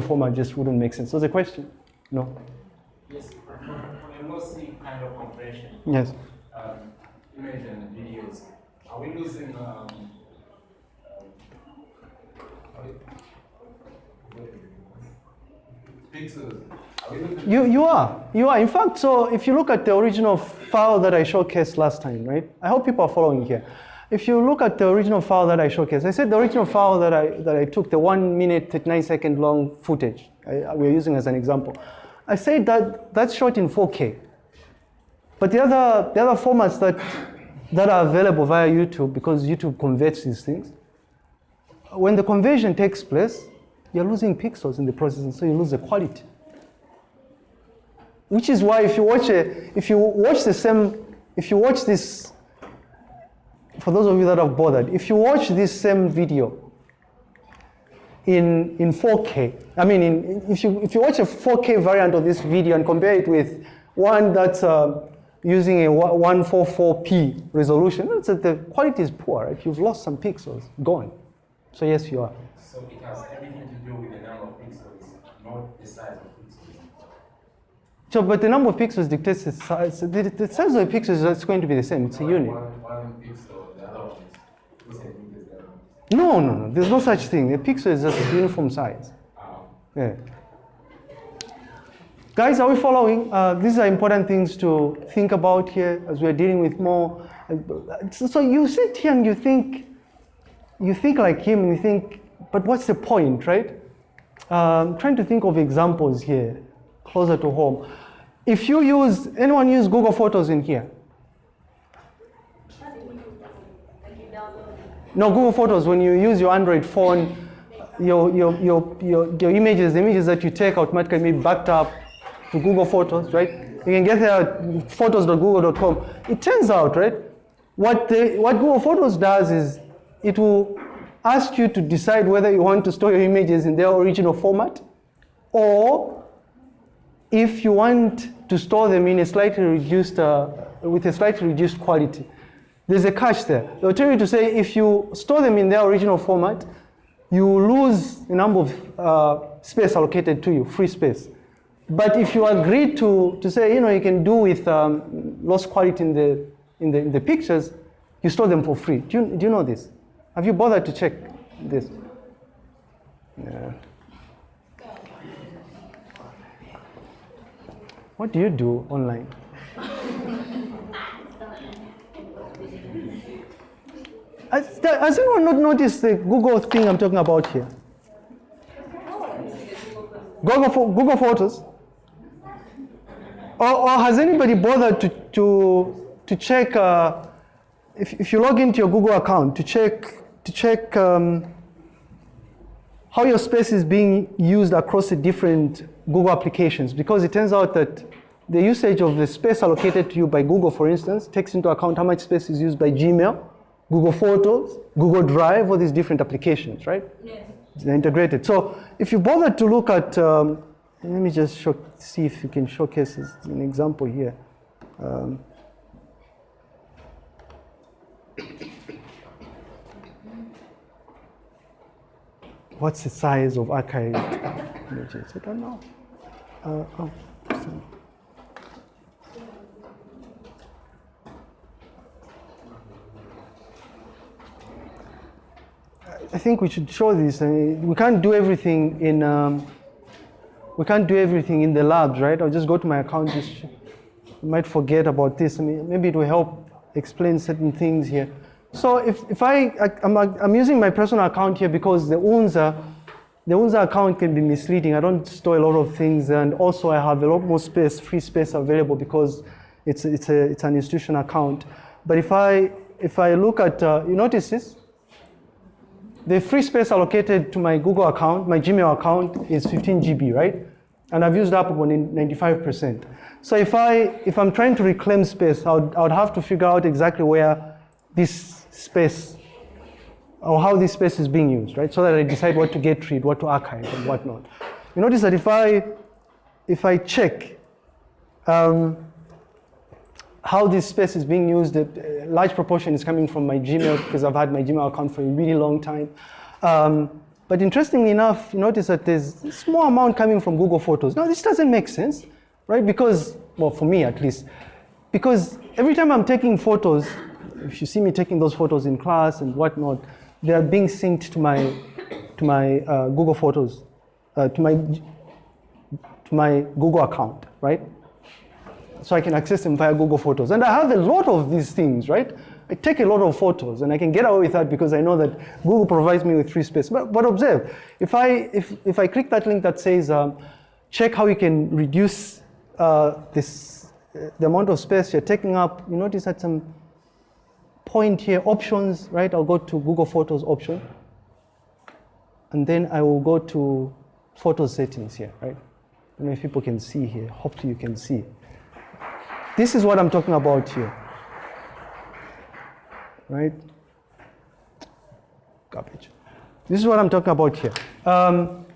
format just wouldn't make sense. So the question? No. Yes, on a lossy kind of compression, Yes. um, image and videos, are we losing um, uh, pixels? Are we losing You, you are. You are. In fact, so if you look at the original file that I showcased last time, right? I hope people are following here. If you look at the original file that I showcased, I said the original file that I, that I took, the one minute, 39 second long footage, I, we're using as an example. I said that that's shot in 4K. But the other, the other formats that, that are available via YouTube, because YouTube converts these things, when the conversion takes place, you're losing pixels in the process, and so you lose the quality. Which is why if you watch a, if you watch the same, if you watch this, for those of you that have bothered, if you watch this same video in, in 4K, I mean, in, if, you, if you watch a 4K variant of this video and compare it with one that's uh, using a 144p resolution, it's that the quality is poor, right? You've lost some pixels, gone. So yes, you are. So it has everything to do with the number of pixels, not the size of pixels. So, but the number of pixels dictates the size. The, the size of the pixels is going to be the same. It's a unit. One, one pixel, the other one is two centimeters. the other one is- No, no, no. There's no such thing. A pixel is just a uniform size. Ah, Yeah. Guys, are we following? Uh, these are important things to think about here as we're dealing with more. uh, So, you sit here and you think, you think like him and you think, but what's the point, right? Um, trying to think of examples here, closer to home. If you use, anyone use Google Photos in here? No, Google Photos, when you use your Android phone, your, your, your, your, your images, the images that you take automatically be backed up to Google Photos, right? You can get there at photos.google.com. It turns out, right, what, the, what Google Photos does is it will ask you to decide whether you want to store your images in their original format or if you want to store them in a slightly reduced, uh, with a slightly reduced quality. There's a catch there. They'll tell you to say if you store them in their original format, you lose a number of uh, space allocated to you, free space. But if you agree to, to say, you know, you can do with um, lost quality in the, in, the, in the pictures, you store them for free. Do you, do you know this? Have you bothered to check this? Yeah. What do you do online? Has, anyone not noticed the Google thing I'm talking about here? Google, Google Photos? Or, or has anybody bothered to, to, to check, uh, if, if you log into your Google account, to check, to check um, how your space is being used across the different Google applications? Because it turns out that the usage of the space allocated to you by Google, for instance, takes into account how much space is used by Gmail, Google Photos, Google Drive, all these different applications, right? Yes. They're integrated. So if you bother to look at, um, let me just show, see if you can showcase an example here. Um, what's the size of archived images? I don't know. Uh, oh, sorry. I think we should show this. I mean, we can't do everything in. Um, we can't do everything in the labs, right? I'll just go to my account. Just might forget about this. I mean, maybe it will help explain certain things here. So if, if I, I I'm, I'm using my personal account here because the UNZA, the UNZA account can be misleading. I don't store a lot of things, and also I have a lot more space, free space available because it's it's a it's an institution account. But if I if I look at, uh, you notice this? The free space allocated to my Google account, my Gmail account is 15 GB, right? And I've used up about 95%. So if, I, if I'm trying to reclaim space, I would, I would have to figure out exactly where this space, or how this space is being used, right? So that I decide what to get rid, what to archive, and whatnot. You notice that if I, if I check um, how this space is being used, a large proportion is coming from my Gmail because I've had my Gmail account for a really long time. Um, But interestingly enough, you notice that there's a small amount coming from Google Photos. Now, this doesn't make sense, right? Because, well, for me at least, because every time I'm taking photos, if you see me taking those photos in class and whatnot, they are being synced to my, to my uh, Google Photos, uh, to my, to my Google account, right? So I can access them via Google Photos. And I have a lot of these things, right? I take a lot of photos and I can get away with that because I know that Google provides me with free space. But, but observe, if I, if, if I click that link that says, um, check how you can reduce uh, this, uh, the amount of space you're taking up, you notice at some point here, options, right? I'll go to Google Photos option. And then I will go to photo settings here, right? I don't know if people can see here. Hopefully you can see. This is what I'm talking about here. Right? Garbage. This is what I'm talking about here. Um,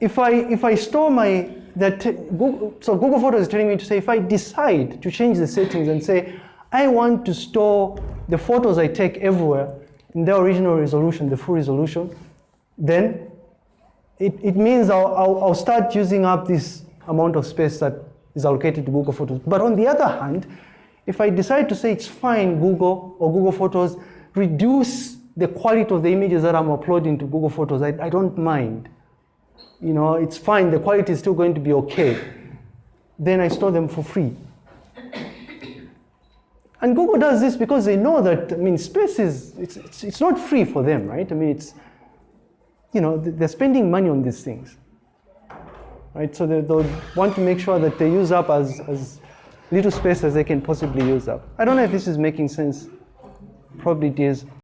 if I if I store my that Google, so Google Photos is telling me to say if I decide to change the settings and say I want to store the photos I take everywhere in their original resolution, the full resolution, then it, it means I'll, I'll, I'll start using up this amount of space that is allocated to Google Photos. But on the other hand, if I decide to say it's fine, Google or Google Photos, reduce the quality of the images that I'm uploading to Google Photos, I, I don't mind. You know, it's fine, the quality is still going to be okay. Then I store them for free. And Google does this because they know that, I mean, space is, it's, it's, it's not free for them, right? I mean, it's, you know, they're spending money on these things right? So they, they'll want to make sure that they use up as, as little space as they can possibly use up. I don't know if this is making sense. Probably it is.